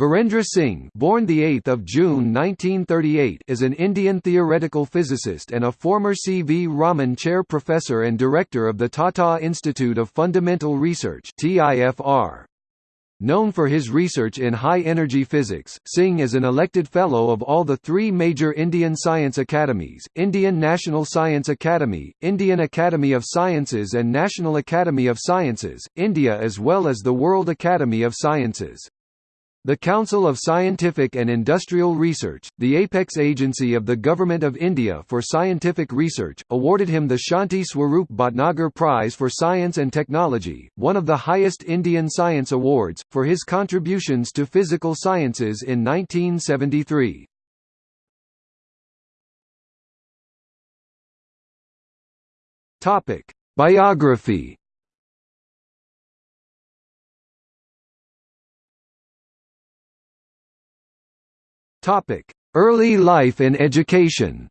Virendra Singh, born the 8th of June 1938, is an Indian theoretical physicist and a former C. V. Raman Chair Professor and Director of the Tata Institute of Fundamental Research (TIFR). Known for his research in high-energy physics, Singh is an elected Fellow of all the three major Indian science academies, Indian National Science Academy, Indian Academy of Sciences and National Academy of Sciences, India as well as the World Academy of Sciences. The Council of Scientific and Industrial Research, the apex agency of the Government of India for scientific research, awarded him the Shanti Swarup Bhatnagar Prize for Science and Technology, one of the highest Indian science awards, for his contributions to physical sciences in 1973. Biography Topic: Early life and education.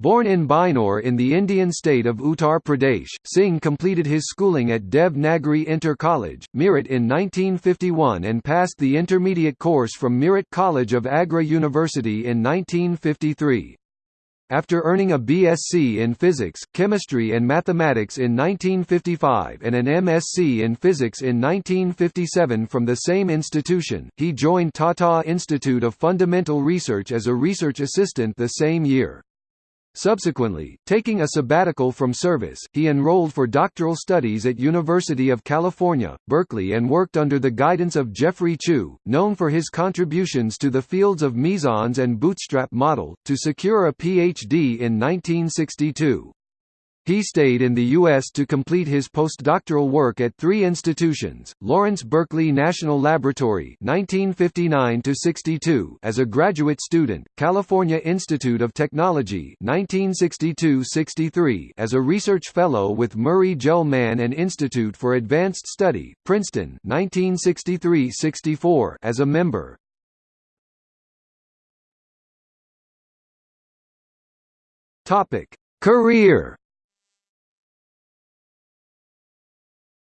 Born in Bijnor in the Indian state of Uttar Pradesh, Singh completed his schooling at Dev Nagari Inter College, Meerut in 1951 and passed the intermediate course from Meerut College of Agra University in 1953. After earning a BSc in Physics, Chemistry and Mathematics in 1955 and an MSc in Physics in 1957 from the same institution, he joined Tata Institute of Fundamental Research as a research assistant the same year. Subsequently, taking a sabbatical from service, he enrolled for doctoral studies at University of California, Berkeley and worked under the guidance of Geoffrey Chew, known for his contributions to the fields of mesons and bootstrap model, to secure a Ph.D. in 1962. He stayed in the U.S. to complete his postdoctoral work at three institutions, Lawrence Berkeley National Laboratory 1959 as a graduate student, California Institute of Technology 1962–63 as a research fellow with Murray Gell-Mann and Institute for Advanced Study, Princeton 1963–64 as a member. Career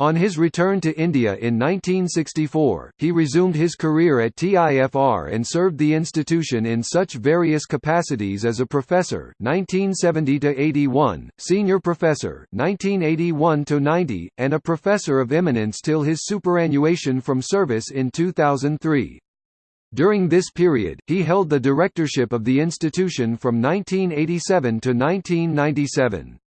On his return to India in 1964, he resumed his career at TIFR and served the institution in such various capacities as a professor 1970–81, senior professor 1981–90, and a professor of eminence till his superannuation from service in 2003. During this period, he held the directorship of the institution from 1987 to 1997.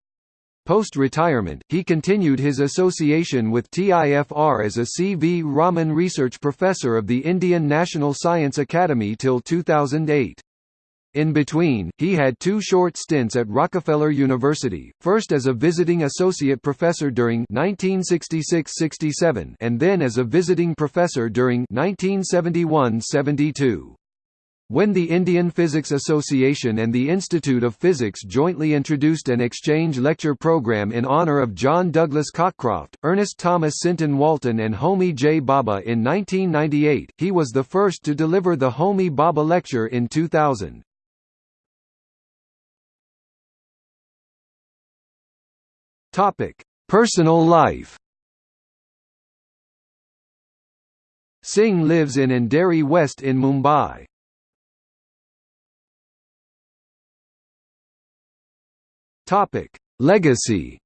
Post-retirement, he continued his association with TIFR as a C. V. Raman Research Professor of the Indian National Science Academy till 2008. In between, he had two short stints at Rockefeller University, first as a visiting associate professor during 1966–67 and then as a visiting professor during 1971–72. When the Indian Physics Association and the Institute of Physics jointly introduced an exchange lecture program in honor of John Douglas Cockcroft, Ernest Thomas Sinton Walton and Homi J. Bhabha in 1998, he was the first to deliver the Homi Bhabha Lecture in 2000. Personal life Singh lives in Andheri West in Mumbai. Topic: Legacy.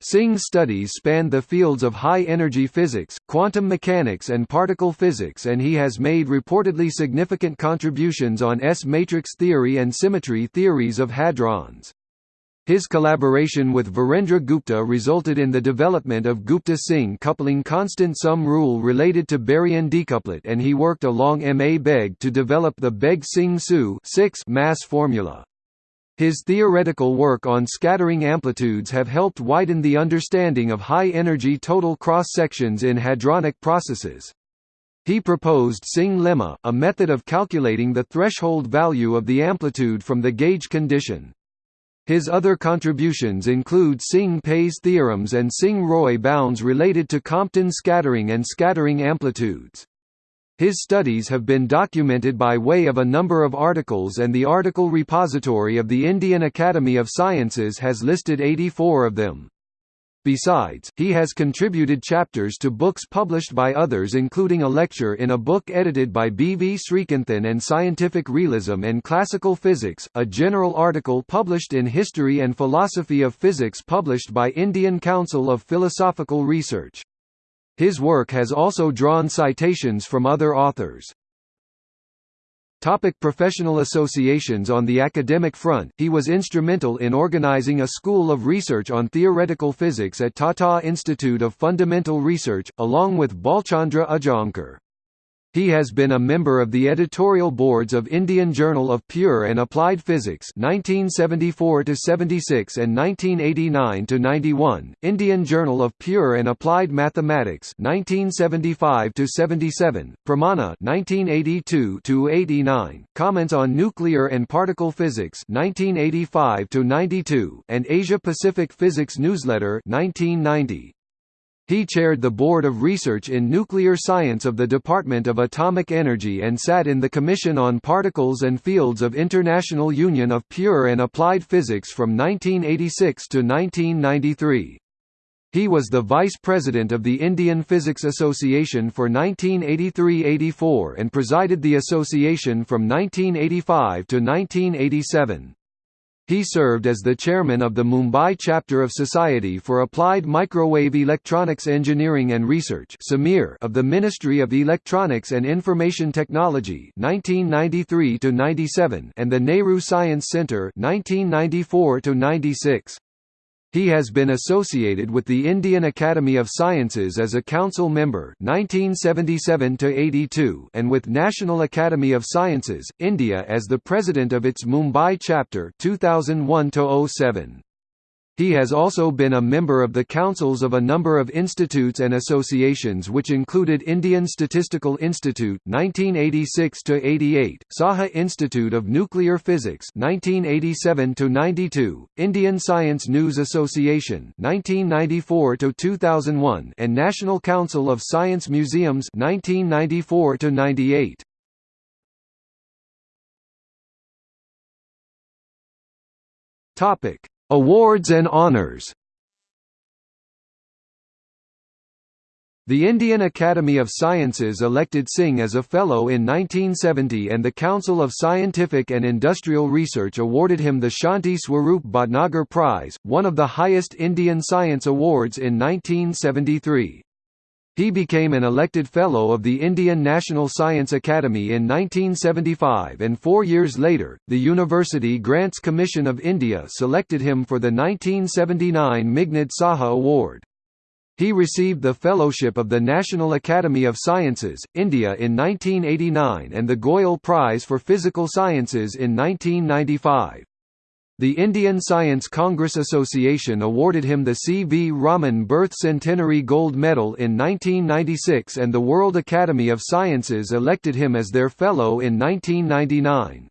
Singh's studies spanned the fields of high-energy physics, quantum mechanics and particle physics and he has made reportedly significant contributions on S-matrix theory and symmetry theories of hadrons. His collaboration with Virendra Gupta resulted in the development of Gupta-Singh coupling constant sum rule related to baryon decuplet and he worked along M. A. Beg to develop the Beg-Singh-Su mass formula. His theoretical work on scattering amplitudes have helped widen the understanding of high-energy total cross-sections in hadronic processes. He proposed Singh lemma, a method of calculating the threshold value of the amplitude from the gauge condition. His other contributions include Singh-Pais theorems and Singh-Roy bounds related to Compton scattering and scattering amplitudes. His studies have been documented by way of a number of articles and the article repository of the Indian Academy of Sciences has listed 84 of them. Besides, he has contributed chapters to books published by others including a lecture in a book edited by B. V. Sreekantan and Scientific Realism and Classical Physics, a general article published in History and Philosophy of Physics published by Indian Council of Philosophical Research. His work has also drawn citations from other authors. Topic professional associations On the academic front, he was instrumental in organizing a school of research on theoretical physics at Tata Institute of Fundamental Research, along with Balchandra Udgaonkar. He has been a member of the editorial boards of Indian Journal of Pure and Applied Physics 1974 to 76 and 1989 to 91, Indian Journal of Pure and Applied Mathematics 1975 to 77, Pramana 1982 to 89, Comments on Nuclear and Particle Physics 1985 to 92, and Asia Pacific Physics Newsletter 1990. He chaired the Board of Research in Nuclear Science of the Department of Atomic Energy and sat in the Commission on Particles and Fields of International Union of Pure and Applied Physics from 1986 to 1993. He was the Vice President of the Indian Physics Association for 1983–84 and presided the association from 1985 to 1987. He served as the chairman of the Mumbai chapter of Society for Applied Microwave Electronics Engineering and Research of the Ministry of Electronics and Information Technology 1993 and the Nehru Science Centre 1994 -96. He has been associated with the Indian Academy of Sciences as a council member 1977 and with National Academy of Sciences, India as the president of its Mumbai chapter 2001 -07. He has also been a member of the councils of a number of institutes and associations which included Indian Statistical Institute 1986 88, Saha Institute of Nuclear Physics 1987 92, Indian Science News Association 1994 2001 and National Council of Science Museums 1994 98. Topic Awards and honors The Indian Academy of Sciences elected Singh as a Fellow in 1970 and the Council of Scientific and Industrial Research awarded him the Shanti Swarup Bhatnagar Prize, one of the highest Indian science awards in 1973. He became an elected Fellow of the Indian National Science Academy in 1975 and four years later, the University Grants Commission of India selected him for the 1979 Meghnad Saha Award. He received the Fellowship of the National Academy of Sciences, India in 1989 and the Goyal Prize for Physical Sciences in 1995. The Indian Science Congress Association awarded him the C. V. Raman Birth Centenary Gold Medal in 1996 and the World Academy of Sciences elected him as their Fellow in 1999.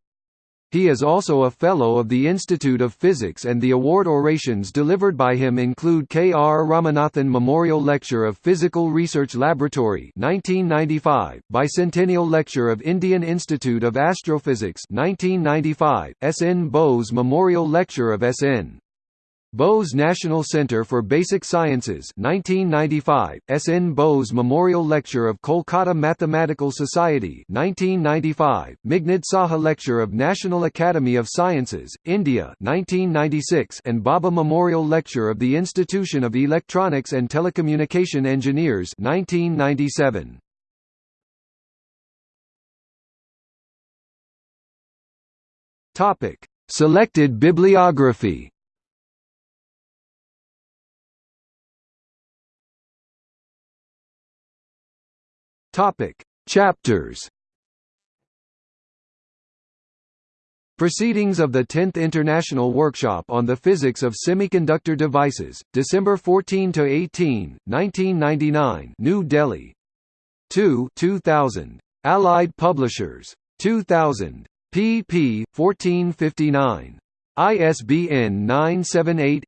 He is also a Fellow of the Institute of Physics and the award orations delivered by him include K. R. Ramanathan Memorial Lecture of Physical Research Laboratory 1995, Bicentennial Lecture of Indian Institute of Astrophysics 1995, S. N. Bose Memorial Lecture of S. N. Bose National Center for Basic Sciences 1995, S. N. Bose Memorial Lecture of Kolkata Mathematical Society 1995, Meghnad Saha Lecture of National Academy of Sciences, India 1996, and Bhabha Memorial Lecture of the Institution of Electronics and Telecommunication Engineers 1997. Topic: Selected bibliography Topic: Chapters. Proceedings of the 10th International Workshop on the Physics of Semiconductor Devices, December 14 to 18, 1999, New Delhi. 2, 2000. Allied Publishers. 2000. pp. 1459. ISBN 978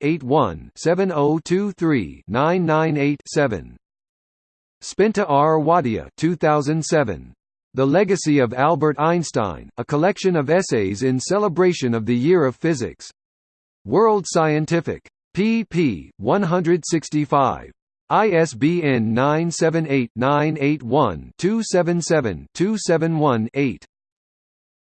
Spenta R. Wadia 2007. The Legacy of Albert Einstein, a collection of essays in celebration of the Year of Physics. World Scientific. pp. 165. ISBN 978-981-277-271-8.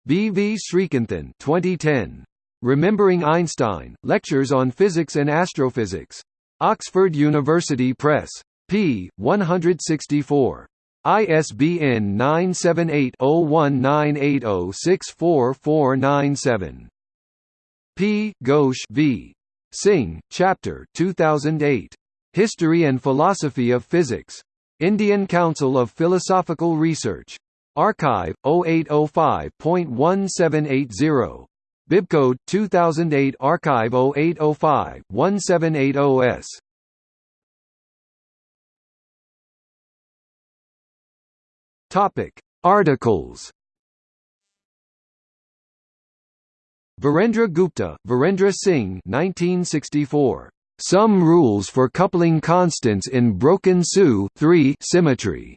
B. V. Sreekantan 2010. Remembering Einstein, Lectures on Physics and Astrophysics. Oxford University Press. P. 164. ISBN 978-0198064497. P. Ghosh v. Singh, Chapter 2008. History and Philosophy of Physics. Indian Council of Philosophical Research. arXiv 0805.1780. Bibcode 2008 arXiv 0805 1780s. Topic: Articles. Virendra Gupta, Virendra Singh 1964. Some rules for coupling constants in broken SU 3 symmetry.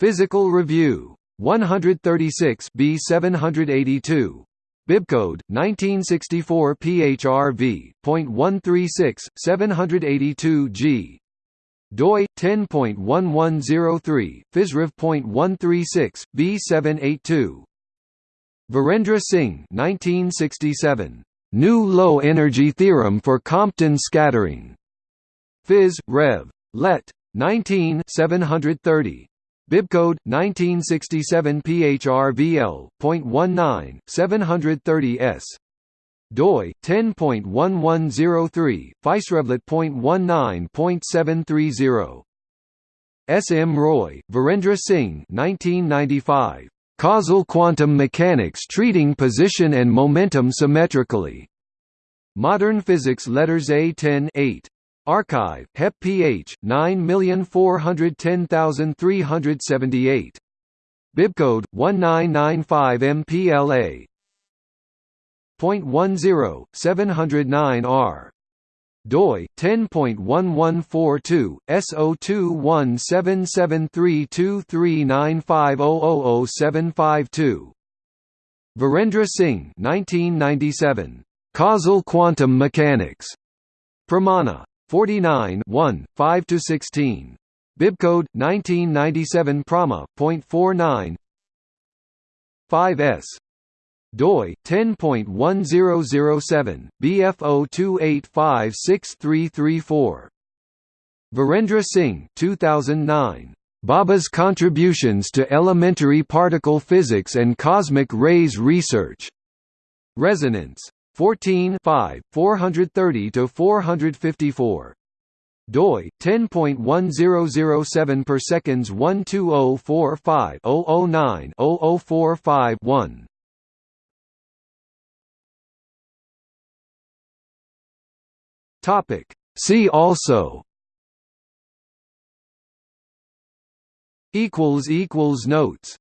Physical Review. 136 B 782. Bibcode 1964 PHRV.136 782 G. DOI 10.1103 PhysRev.136 B782. Virendra Singh 1967. New low-energy theorem for Compton scattering. Phys. Rev. Let. 19 730. Bibcode 1967 PHRVL.19 730s. DOI 10.1103 PhysRevlet.19.730. S. M. Roy, Virendra Singh 1995. Causal quantum mechanics treating position and momentum symmetrically. Modern Physics Letters A10 8. arXiv, HEP PH, 9410378. Bibcode, 1995 MPLA. Point 10, 709R doi 10.1142 SO217732395000752 Virendra Singh 1997 Causal Quantum Mechanics. Pramana 49 1 5 to 16 Bibcode 1997 Prama.49 5s doi 10.1007 BF02856334 Virendra Singh 2009 Bhabha's contributions to elementary particle physics and cosmic rays research. Resonance. 14 5 430 to 454 doi 10.1007 per seconds 12045 009 0045 1 Topic. See also. Equals equals notes.